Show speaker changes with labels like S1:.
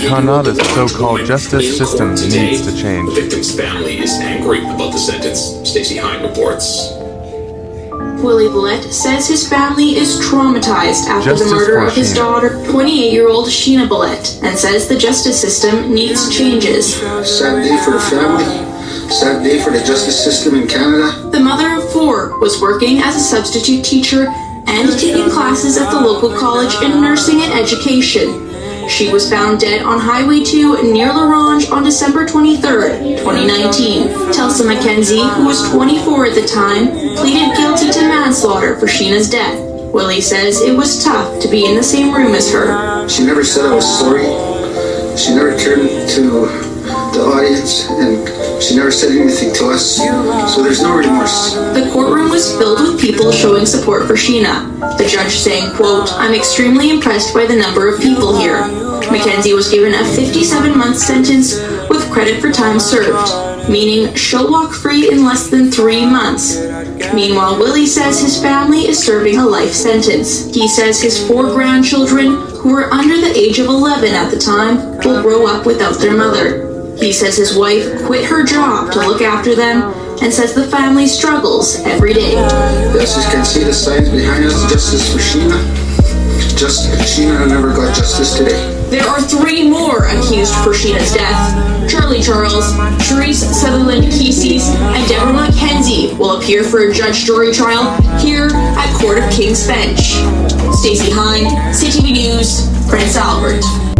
S1: Canada's so-called justice system needs to change.
S2: The victim's family is angry about the sentence. Stacey Hine reports.
S3: Willie Bullet says his family is traumatized after
S1: Justice
S3: the murder of his
S1: Sheena.
S3: daughter, 28-year-old Sheena Bullet, and says the justice system needs changes.
S4: Sad day for the family. Sad day for the justice system in Canada.
S3: The mother of four was working as a substitute teacher and taking classes at the local college in nursing and education. She was found dead on Highway 2 near La Ronge on December 23, 2019. Telsa McKenzie, who was 24 at the time, pleaded guilty to manslaughter for Sheena's death. Willie says it was tough to be in the same room as her.
S4: She never said I was sorry. She never turned to the audience and she never said anything to us. So there's no remorse.
S3: The courtroom was filled with people showing support for Sheena. The judge saying, quote, I'm extremely impressed by the number of people here. McKenzie was given a 57-month sentence with credit for time served, meaning she'll walk free in less than three months. Meanwhile, Willie says his family is serving a life sentence. He says his four grandchildren, who were under the age of 11 at the time, will grow up without their mother. He says his wife quit her job to look after them and says the family struggles every day.
S4: Yes, you can see the signs behind us. Justice for Sheena. Just Sheena never got justice today.
S3: There are three more accused for Sheena's death. Charlie Charles, Therese Sutherland Kesey's, and Deborah McKenzie will appear for a judge jury trial here at Court of King's Bench. Stacey Hine, CTV News, Prince Albert.